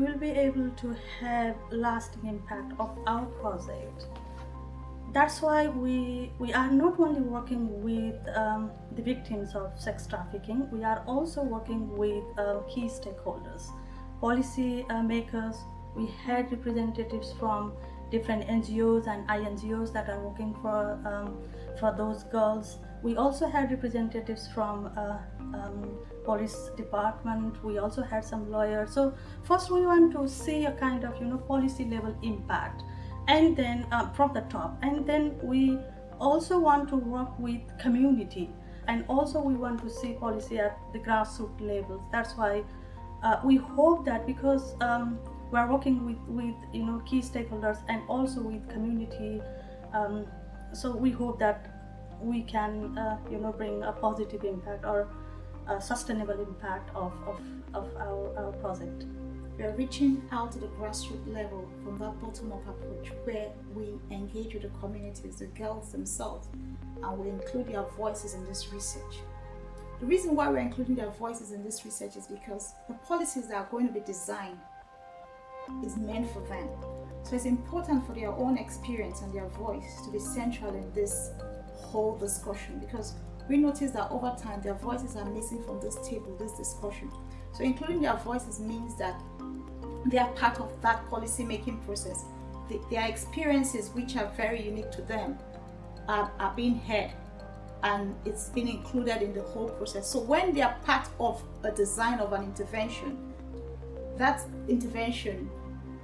will be able to have lasting impact of our project. That's why we, we are not only working with um, the victims of sex trafficking, we are also working with uh, key stakeholders, policy uh, makers. We had representatives from different NGOs and INGOs that are working for, um, for those girls. We also had representatives from uh, um, police department. We also had some lawyers. So first we want to see a kind of, you know, policy level impact and then uh, from the top. And then we also want to work with community and also we want to see policy at the grassroots levels. That's why uh, we hope that because um, we are working with, with you know key stakeholders and also with community um, so we hope that we can uh, you know bring a positive impact or a sustainable impact of, of, of our, our project. We are reaching out to the grassroots level from that bottom-up approach where we engage with the communities, the girls themselves, and we include their voices in this research. The reason why we're including their voices in this research is because the policies that are going to be designed is meant for them. So it's important for their own experience and their voice to be central in this whole discussion because we notice that over time their voices are missing from this table, this discussion. So including their voices means that they are part of that policy making process. The, their experiences which are very unique to them are, are being heard and it's been included in the whole process. So when they are part of a design of an intervention, that intervention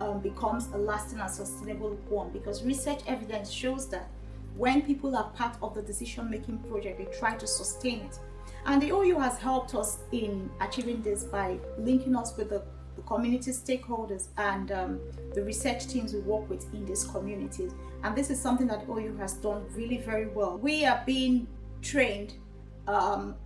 um, becomes a lasting and sustainable one because research evidence shows that when people are part of the decision-making project, they try to sustain it. And the OU has helped us in achieving this by linking us with the, the community stakeholders and um, the research teams we work with in these communities. And this is something that OU has done really very well. We are being trained um,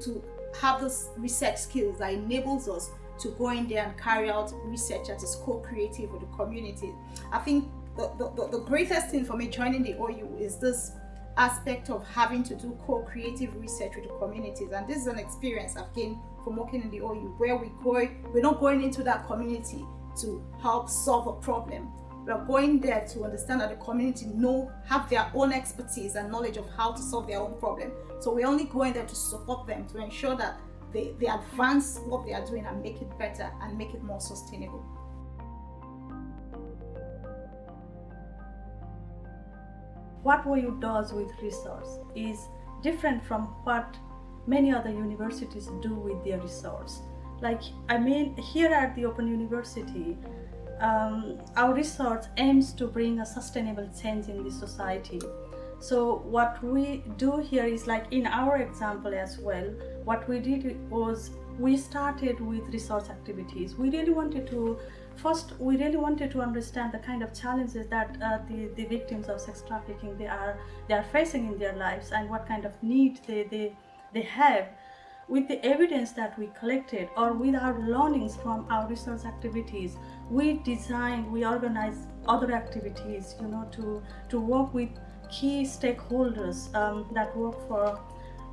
to have those research skills that enables us to go in there and carry out research that is co-creative with the community. I think the, the, the greatest thing for me joining the OU is this aspect of having to do co-creative research with the communities. And this is an experience I've gained from working in the OU where we go, we're not going into that community to help solve a problem. We are going there to understand that the community know have their own expertise and knowledge of how to solve their own problem. So we're only going there to support them to ensure that they, they advance what they are doing and make it better and make it more sustainable. What OU does with research is different from what many other universities do with their research. Like, I mean, here at the Open University, um, our research aims to bring a sustainable change in the society. So what we do here is like in our example as well, what we did was we started with research activities. We really wanted to, first we really wanted to understand the kind of challenges that uh, the, the victims of sex trafficking they are, they are facing in their lives and what kind of need they, they, they have. With the evidence that we collected or with our learnings from our research activities, we design, we organize other activities, you know, to, to work with key stakeholders um, that work for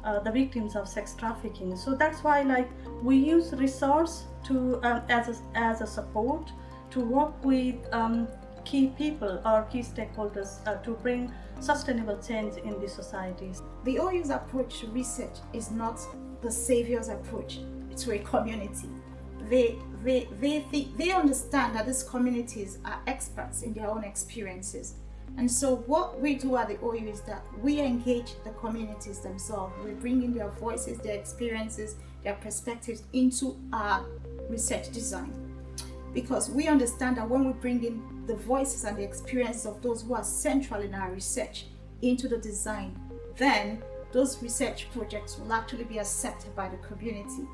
uh, the victims of sex trafficking. So that's why like we use resource to um, as, a, as a support to work with um, key people or key stakeholders uh, to bring sustainable change in the societies. The OU's approach to research is not the savior's approach to a community. They, they, they, they, they understand that these communities are experts in their own experiences and so what we do at the OU is that we engage the communities themselves. We bring in their voices, their experiences, their perspectives into our research design. Because we understand that when we bring in the voices and the experiences of those who are central in our research into the design, then those research projects will actually be accepted by the community.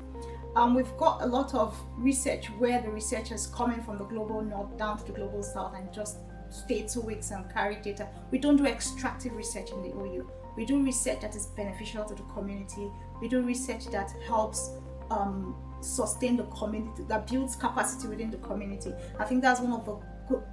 Um, we've got a lot of research where the researchers coming from the global north down to the global south and just stay two weeks and carry data. We don't do extractive research in the OU. We do research that is beneficial to the community. We do research that helps um, sustain the community, that builds capacity within the community. I think that's one of the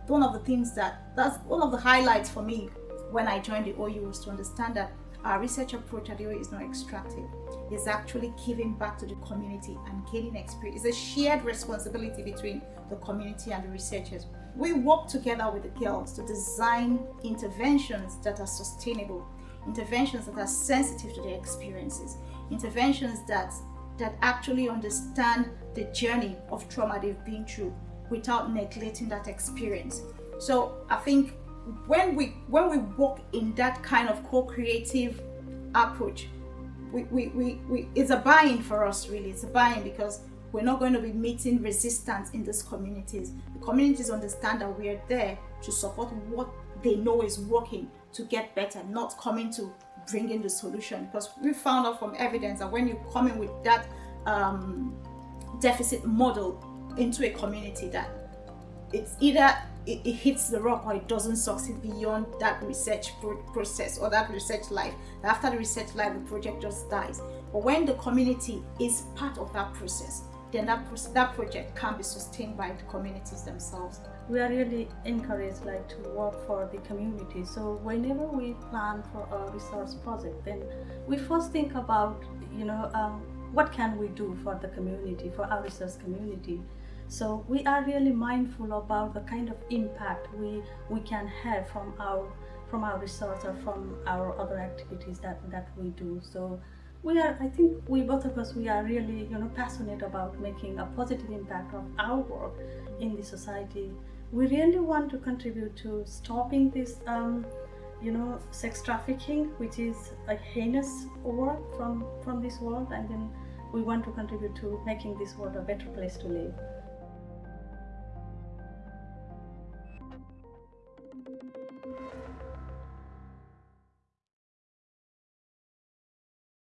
one of the things that that's one of the highlights for me when I joined the OU was to understand that our research approach at the OU is not extractive. It's actually giving back to the community and gaining experience. It's a shared responsibility between the community and the researchers. We work together with the girls to design interventions that are sustainable, interventions that are sensitive to their experiences, interventions that that actually understand the journey of trauma they've been through without neglecting that experience. So I think when we when we work in that kind of co-creative approach, we, we, we, we it's a buy-in for us really. It's a buy-in because we're not going to be meeting resistance in these communities. The communities understand that we are there to support what they know is working to get better, not coming to bring in the solution. Because we found out from evidence that when you come in with that um, deficit model into a community, that it's either it, it, hits the rock or it doesn't succeed beyond that research pro process or that research life. After the research life, the project just dies. But when the community is part of that process, then that, that project can be sustained by the communities themselves. We are really encouraged like to work for the community. So whenever we plan for a resource project, then we first think about, you know, um, what can we do for the community, for our research community. So we are really mindful about the kind of impact we, we can have from our from our research or from our other activities that, that we do. So we are, I think we both of us, we are really, you know, passionate about making a positive impact of our work in the society. We really want to contribute to stopping this, um, you know, sex trafficking, which is a heinous work from, from this world. And then we want to contribute to making this world a better place to live.